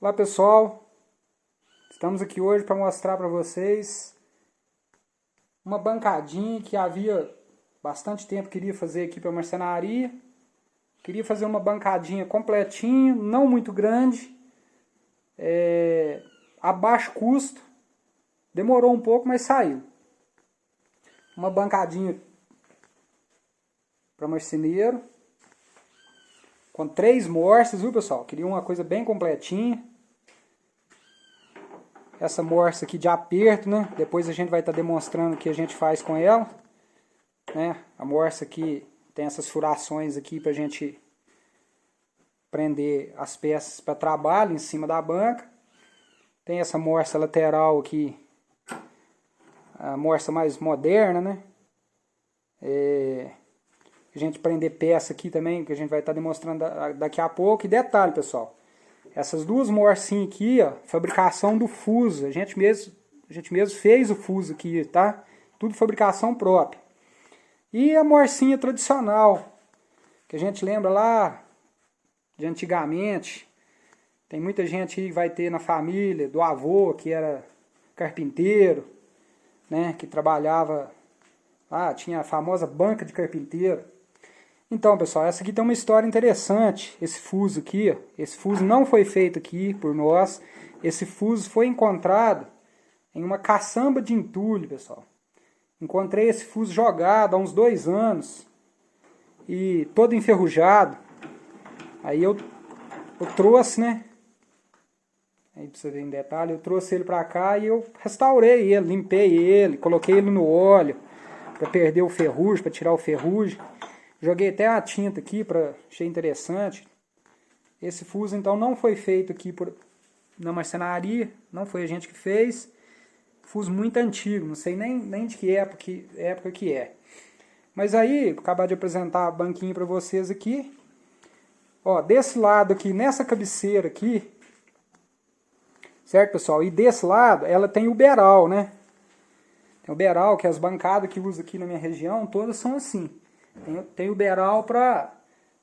Olá pessoal, estamos aqui hoje para mostrar para vocês uma bancadinha que havia bastante tempo queria fazer aqui para marcenaria. Queria fazer uma bancadinha completinha, não muito grande, é, a baixo custo. Demorou um pouco, mas saiu. Uma bancadinha para marceneiro com três morses, viu pessoal? Queria uma coisa bem completinha. Essa morsa aqui de aperto, né? Depois a gente vai estar tá demonstrando o que a gente faz com ela. Né? A morsa aqui tem essas furações aqui pra gente prender as peças para trabalho em cima da banca. Tem essa morsa lateral aqui, a morsa mais moderna, né? É, a gente prender peça aqui também, que a gente vai estar tá demonstrando daqui a pouco. E detalhe, pessoal, essas duas morcinhas aqui, ó, fabricação do fuso. A gente mesmo, a gente mesmo fez o fuso aqui, tá? Tudo fabricação própria. E a morcinha tradicional, que a gente lembra lá de antigamente. Tem muita gente que vai ter na família, do avô que era carpinteiro, né, que trabalhava lá, tinha a famosa banca de carpinteiro. Então, pessoal, essa aqui tem uma história interessante. Esse fuso aqui, esse fuso não foi feito aqui por nós. Esse fuso foi encontrado em uma caçamba de entulho, pessoal. Encontrei esse fuso jogado há uns dois anos e todo enferrujado. Aí eu, eu trouxe, né? Aí pra você ver em detalhe, eu trouxe ele pra cá e eu restaurei ele, limpei ele, coloquei ele no óleo para perder o ferrugem, para tirar o ferrugem. Joguei até a tinta aqui, para achei interessante. Esse fuso então não foi feito aqui por, na marcenaria, não foi a gente que fez. Fuso muito antigo, não sei nem, nem de que época, que época que é. Mas aí, acabar de apresentar a banquinha para vocês aqui. Ó, desse lado aqui, nessa cabeceira aqui, certo pessoal? E desse lado, ela tem o beral, né? Tem o beral, que as bancadas que usa aqui na minha região, todas são assim. Tem, tem o beral para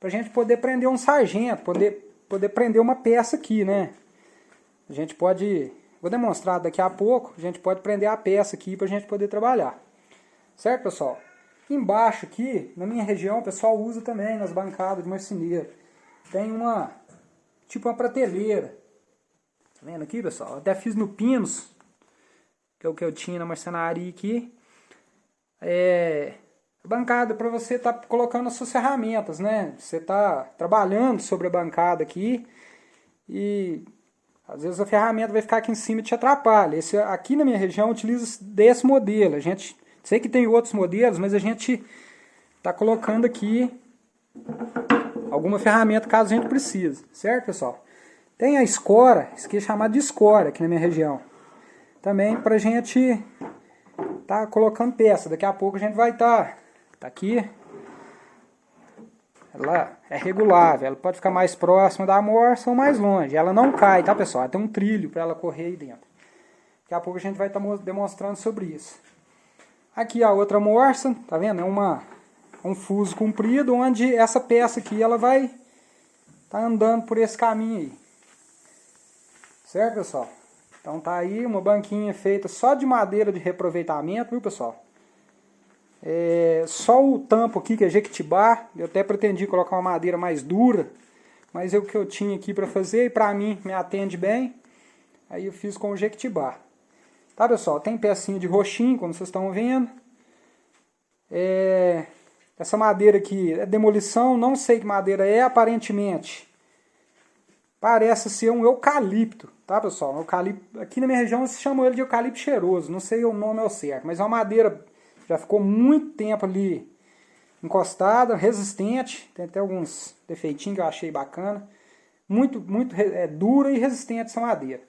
a gente poder prender um sargento, poder, poder prender uma peça aqui, né? A gente pode, vou demonstrar daqui a pouco, a gente pode prender a peça aqui para a gente poder trabalhar. Certo, pessoal? Embaixo aqui, na minha região, o pessoal usa também nas bancadas de marceneiro. Tem uma, tipo uma prateleira. Tá vendo aqui, pessoal? Até fiz no Pinos, que é o que eu tinha na marcenaria aqui. É, bancada para você estar tá colocando as suas ferramentas, né? Você está trabalhando sobre a bancada aqui e às vezes a ferramenta vai ficar aqui em cima e te atrapalha. Esse, aqui na minha região utiliza desse modelo. A gente sei que tem outros modelos, mas a gente está colocando aqui alguma ferramenta caso a gente precise, certo pessoal? Tem a escora, isso aqui é chamado de escora aqui na minha região. Também para a gente tá colocando peça. Daqui a pouco a gente vai estar tá Tá aqui. Ela é regulável, ela pode ficar mais próxima da morsa ou mais longe. Ela não cai, tá pessoal? Tem um trilho para ela correr aí dentro. Daqui a pouco a gente vai estar tá demonstrando sobre isso. Aqui a outra morsa, tá vendo? É uma, um fuso comprido onde essa peça aqui ela vai tá andando por esse caminho aí. Certo, pessoal? Então tá aí uma banquinha feita só de madeira de reaproveitamento, viu, pessoal? É, só o tampo aqui, que é jequitibá, eu até pretendi colocar uma madeira mais dura, mas é o que eu tinha aqui para fazer e para mim me atende bem. Aí eu fiz com o jequitibá. Tá, pessoal? Tem pecinha de roxinho, como vocês estão vendo. É, essa madeira aqui é demolição, não sei que madeira é, aparentemente. Parece ser um eucalipto, tá, pessoal? Eucalipto, aqui na minha região se chama ele de eucalipto cheiroso, não sei o nome ao certo, mas é uma madeira já ficou muito tempo ali encostada, resistente. Tem até alguns defeitinhos que eu achei bacana. Muito, muito é, dura e resistente essa madeira.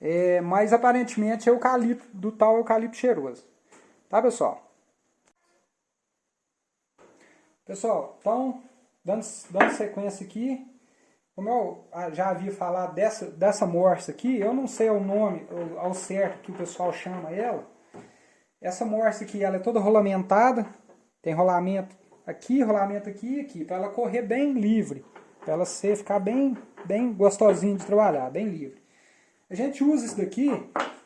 É, mas aparentemente é eucalipto, do tal eucalipto cheiroso. Tá, pessoal? Pessoal, então, dando, dando sequência aqui, como eu ah, já havia falado dessa, dessa morsa aqui, eu não sei o nome ao certo que o pessoal chama ela. Essa morsa aqui, ela é toda rolamentada, tem rolamento aqui, rolamento aqui e aqui, para ela correr bem livre, para ela ser, ficar bem, bem gostosinho de trabalhar, bem livre. A gente usa isso daqui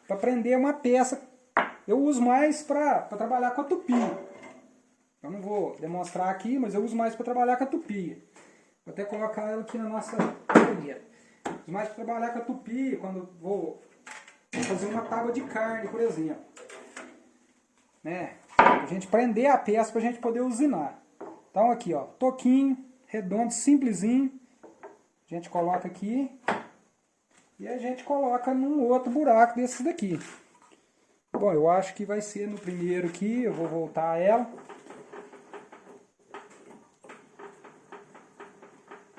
para prender uma peça, eu uso mais para trabalhar com a tupia. Eu não vou demonstrar aqui, mas eu uso mais para trabalhar com a tupia. Vou até colocar ela aqui na nossa mais para trabalhar com a tupia, quando vou fazer uma tábua de carne, por exemplo. Né? A gente prender a peça para a gente poder usinar. Então aqui, ó, toquinho, redondo, simplesinho. A gente coloca aqui. E a gente coloca num outro buraco desses daqui. Bom, eu acho que vai ser no primeiro aqui, eu vou voltar ela.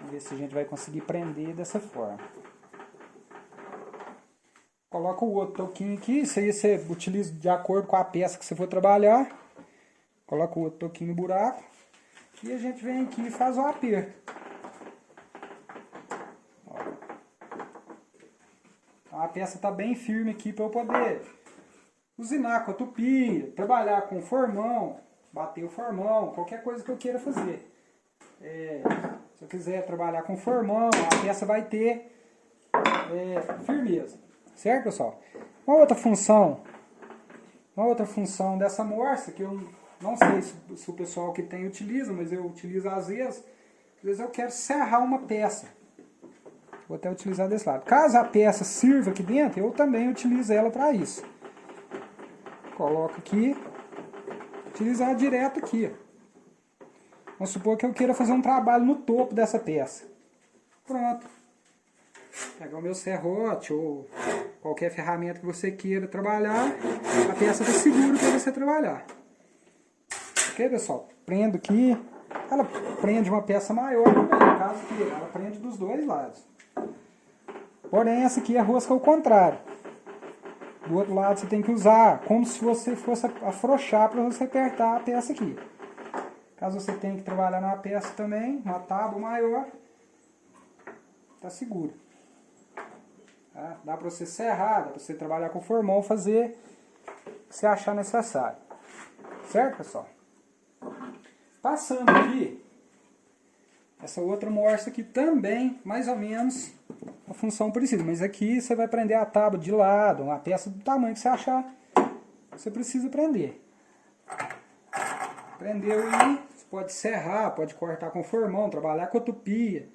Ver se a gente vai conseguir prender dessa forma. Coloca o outro toquinho aqui, isso aí você utiliza de acordo com a peça que você for trabalhar. Coloca o outro toquinho no buraco. E a gente vem aqui e faz o aperto. Então a peça está bem firme aqui para eu poder usinar com a tupia, trabalhar com formão, bater o formão, qualquer coisa que eu queira fazer. É, se eu quiser trabalhar com formão, a peça vai ter é, firmeza. Certo, pessoal? Uma outra função, uma outra função dessa morsa, que eu não sei se, se o pessoal que tem utiliza, mas eu utilizo às vezes, às vezes eu quero serrar uma peça. Vou até utilizar desse lado. Caso a peça sirva aqui dentro, eu também utilizo ela para isso. Coloco aqui, utilizar direto aqui. Vamos supor que eu queira fazer um trabalho no topo dessa peça. Pronto. Pegar o meu serrote ou qualquer ferramenta que você queira trabalhar, a peça está segura para você trabalhar. Ok, pessoal? Prendo aqui. Ela prende uma peça maior também, no caso que ela prende dos dois lados. Porém, essa aqui é a rosca ao contrário. Do outro lado você tem que usar como se você fosse afrouxar para você apertar a peça aqui. Caso você tenha que trabalhar numa peça também, uma tábua maior, tá seguro. Tá? Dá para você serrar, dá para você trabalhar com formão, fazer o que você achar necessário. Certo, pessoal? Passando aqui, essa outra morsa aqui também, mais ou menos, a função parecida. Mas aqui você vai prender a tábua de lado, uma peça do tamanho que você achar, você precisa prender. Prendeu você pode serrar, pode cortar com formão, trabalhar com tupia.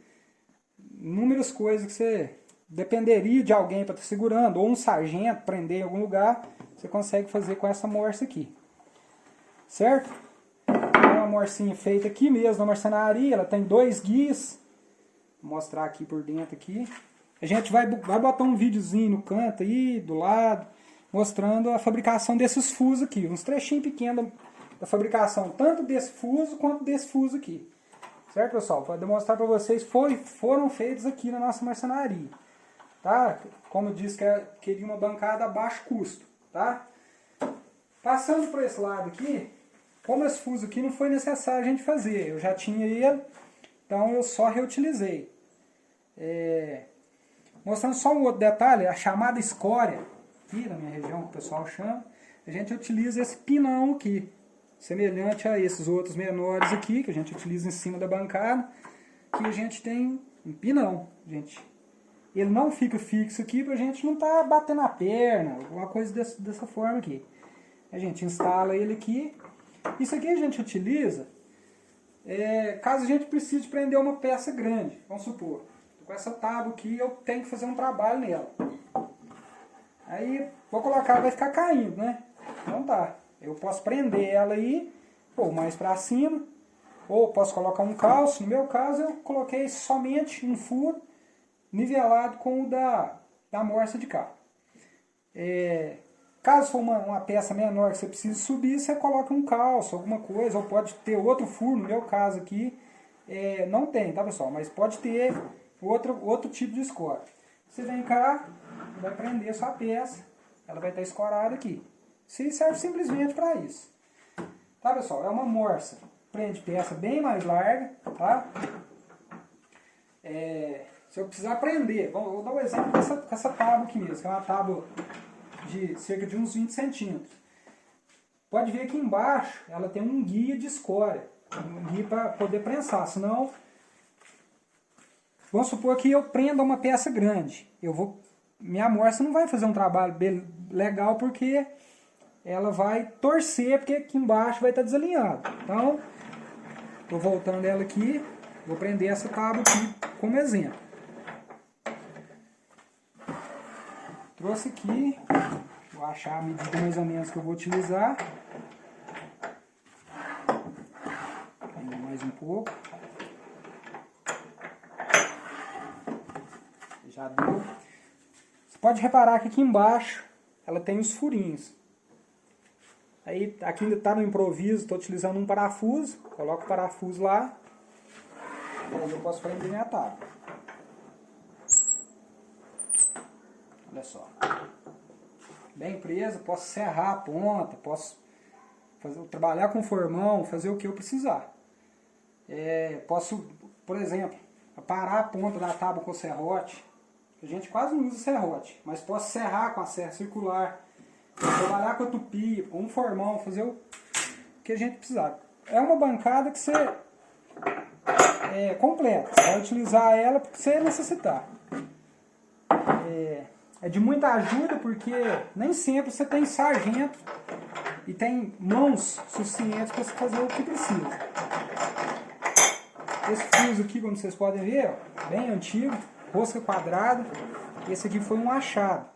Inúmeras coisas que você dependeria de alguém para estar tá segurando, ou um sargento prender em algum lugar, você consegue fazer com essa morsa aqui. Certo? É uma morcinha feita aqui mesmo na marcenaria, ela tem dois guias. Vou mostrar aqui por dentro aqui. A gente vai, vai botar um videozinho no canto aí, do lado, mostrando a fabricação desses fusos aqui. Uns trechinhos pequenos da fabricação, tanto desse fuso quanto desse fuso aqui. Certo, pessoal? Para demonstrar para vocês, foi, foram feitos aqui na nossa marcenaria. Tá? Como disse, que é, queria uma bancada a baixo custo. Tá? Passando para esse lado aqui, como esse fuso aqui não foi necessário a gente fazer. Eu já tinha ele, então eu só reutilizei. É... Mostrando só um outro detalhe, a chamada escória, aqui na minha região que o pessoal chama, a gente utiliza esse pinão aqui semelhante a esses outros menores aqui, que a gente utiliza em cima da bancada, que a gente tem um pinão, gente. Ele não fica fixo aqui para a gente não estar tá batendo a perna, alguma coisa desse, dessa forma aqui. A gente instala ele aqui. Isso aqui a gente utiliza é, caso a gente precise prender uma peça grande. Vamos supor, com essa tábua aqui eu tenho que fazer um trabalho nela. Aí vou colocar, vai ficar caindo, né? Então tá. Eu posso prender ela aí, ou mais para cima, ou posso colocar um calço. No meu caso, eu coloquei somente um furo nivelado com o da, da morsa de cá. É, caso for uma, uma, peça menor que você precise subir, você coloca um calço, alguma coisa, ou pode ter outro furo, no meu caso aqui, é, não tem, tá pessoal? Mas pode ter outro, outro tipo de escora. Você vem cá, vai prender sua peça, ela vai estar escorada aqui. Se serve simplesmente para isso. Tá, pessoal? É uma morsa. Prende peça bem mais larga, tá? É, se eu precisar prender, vou, dar um exemplo com essa, com essa tábua aqui mesmo, que é uma tábua de cerca de uns 20 centímetros. Pode ver aqui embaixo, ela tem um guia de escória, um guia para poder prensar, senão, vamos supor que eu prenda uma peça grande, eu vou, minha morsa não vai fazer um trabalho legal porque ela vai torcer, porque aqui embaixo vai estar desalinhado. Então, estou voltando ela aqui, vou prender essa tábua aqui como exemplo. Trouxe aqui, vou achar a medida mais ou menos que eu vou utilizar. Ainda mais um pouco. Já deu. Você pode reparar que aqui embaixo ela tem os furinhos. Aí aqui ainda está no improviso, estou utilizando um parafuso, coloco o parafuso lá, aí eu posso prender minha tábua. Olha só. Bem presa, posso serrar a ponta, posso fazer, trabalhar com formão, fazer o que eu precisar. É, posso, por exemplo, parar a ponta da tábua com serrote. A gente quase não usa serrote, mas posso serrar com a serra circular trabalhar com a tupi, um formão, fazer o que a gente precisar. É uma bancada que você é completa, você vai utilizar ela porque você necessitar. É, é de muita ajuda porque nem sempre você tem sargento e tem mãos suficientes para você fazer o que precisa. Esse fuso aqui, como vocês podem ver, ó, bem antigo, rosca quadrada. Esse aqui foi um achado.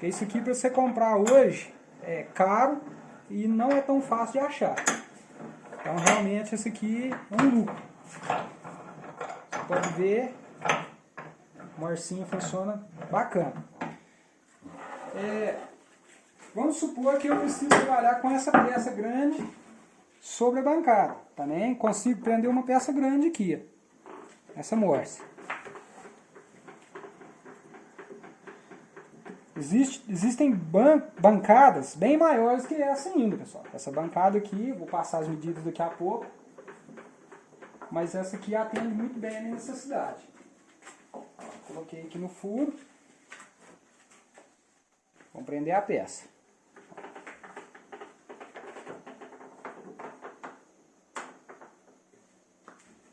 Isso aqui para você comprar hoje é caro e não é tão fácil de achar. Então realmente esse aqui é um lucro. Você pode ver, o morcinho funciona bacana. É, vamos supor que eu preciso trabalhar com essa peça grande sobre a bancada. Também consigo prender uma peça grande aqui, essa morsa. Existe, existem ban bancadas bem maiores que essa ainda, pessoal. Essa bancada aqui, vou passar as medidas daqui a pouco. Mas essa aqui atende muito bem a minha necessidade. Coloquei aqui no furo. Vamos prender a peça.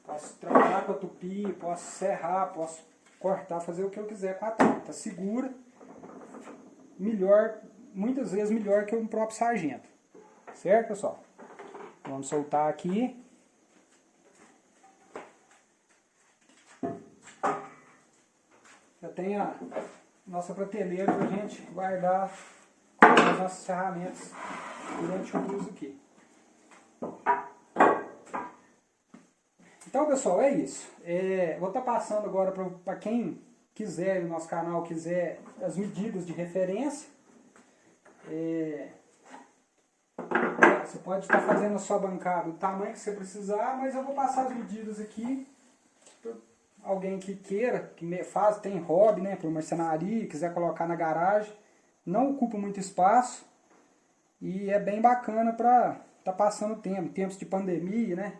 Posso trabalhar com a tupi, posso serrar, posso cortar, fazer o que eu quiser com a tampa. Tá segura melhor, muitas vezes melhor que o próprio sargento. Certo, pessoal? Vamos soltar aqui. Já tem a nossa prateleira para a gente guardar as nossas ferramentas durante o uso aqui. Então, pessoal, é isso. É, vou estar tá passando agora para quem quiser, no nosso canal quiser as medidas de referência, é, você pode estar fazendo a sua bancada do tamanho que você precisar, mas eu vou passar as medidas aqui alguém que queira, que faz, tem hobby, né, para marcenaria, quiser colocar na garagem, não ocupa muito espaço e é bem bacana para estar tá passando tempo, tempos de pandemia, né,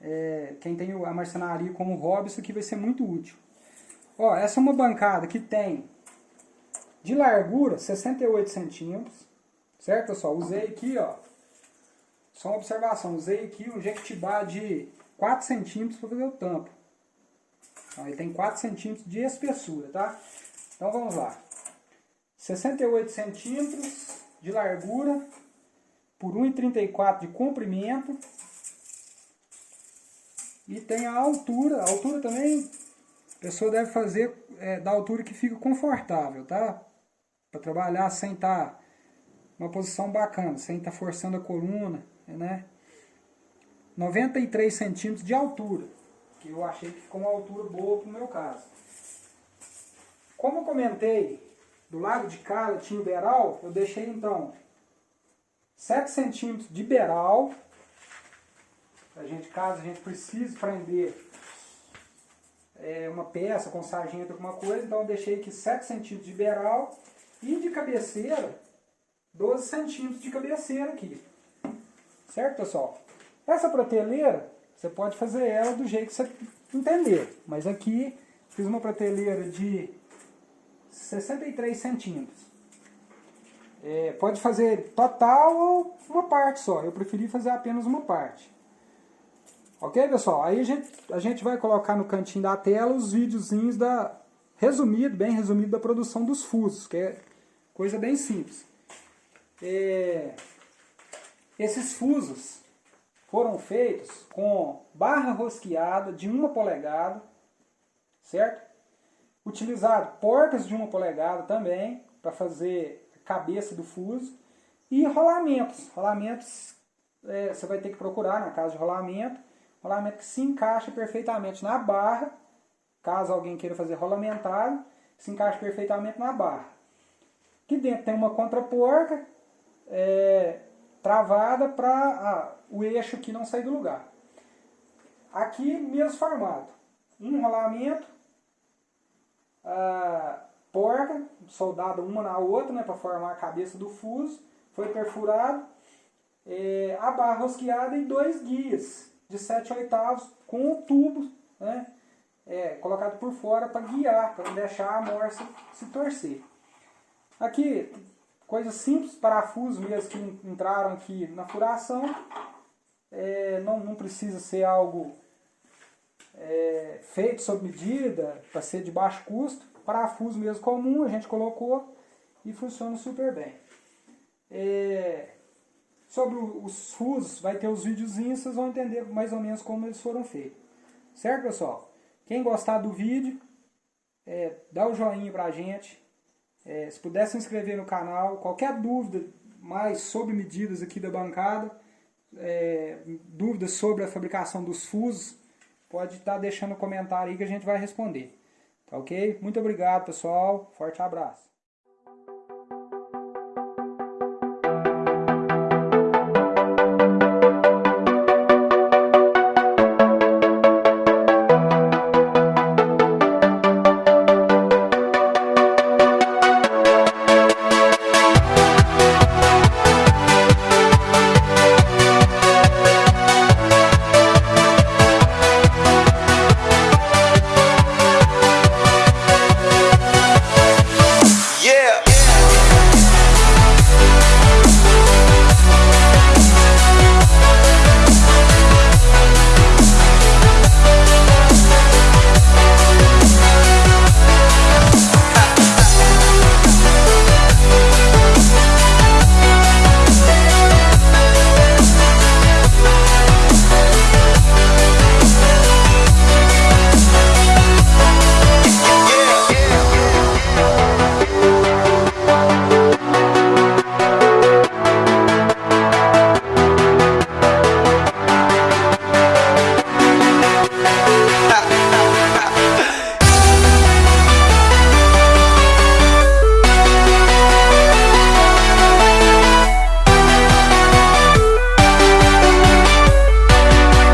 é, quem tem a marcenaria como hobby, isso aqui vai ser muito útil. Ó, essa é uma bancada que tem de largura 68 centímetros, certo pessoal? Usei aqui, ó, só uma observação, usei aqui um jequitibá de 4 centímetros para fazer o tampo. Então, ele tem 4 centímetros de espessura, tá? Então vamos lá. 68 centímetros de largura por 1,34 de comprimento. E tem a altura, a altura também a pessoa deve fazer é, da altura que fica confortável, tá? Para trabalhar sem estar tá uma posição bacana, sem estar tá forçando a coluna, né? 93 centímetros de altura, que eu achei que ficou uma altura boa para o meu caso. Como eu comentei, do lado de cá tinha o beral, eu deixei então 7 centímetros de beral, a gente, caso a gente precise prender é, uma peça com sargento, alguma coisa, então eu deixei aqui 7 centímetros de beral e de cabeceira 12 centímetros de cabeceira aqui. Certo, pessoal? Essa prateleira, você pode fazer ela do jeito que você entender, mas aqui fiz uma prateleira de 63 centímetros. É, pode fazer total ou uma parte só. Eu preferi fazer apenas uma parte. Ok, pessoal? Aí a gente, a gente vai colocar no cantinho da tela os videozinhos da resumido, bem resumido, da produção dos fusos, que é coisa bem simples. É, esses fusos foram feitos com barra rosqueada de uma polegada, certo? Utilizado porcas de uma polegada também, para fazer a cabeça do fuso. E rolamentos. Rolamentos é, você vai ter que procurar na casa de rolamento. Rolamento que se encaixa perfeitamente na barra. Caso alguém queira fazer rolamentário, se encaixa perfeitamente na barra. Aqui dentro tem uma contraporca é, travada para ah, o eixo aqui não sair do lugar. Aqui, mesmo formato. Um rolamento, a porca, soldada uma na outra, né, para formar a cabeça do fuso, foi perfurado, é, a barra rosqueada e dois guias de 7 oitavos com o tubo né, é, colocado por fora para guiar, para não deixar a morsa se torcer. Aqui, coisas simples, parafusos mesmo que entraram aqui na furação, é, não, não precisa ser algo é, feito sob medida, para ser de baixo custo. Parafuso mesmo comum, a gente colocou e funciona super bem. É, sobre os fusos, vai ter os videozinhos, vocês vão entender mais ou menos como eles foram feitos. Certo, pessoal? Quem gostar do vídeo, é, dá o joinha pra gente. É, se puder se inscrever no canal, qualquer dúvida mais sobre medidas aqui da bancada, é, dúvidas sobre a fabricação dos fusos, pode estar tá deixando um comentário aí que a gente vai responder. Tá ok? Muito obrigado, pessoal. Forte abraço.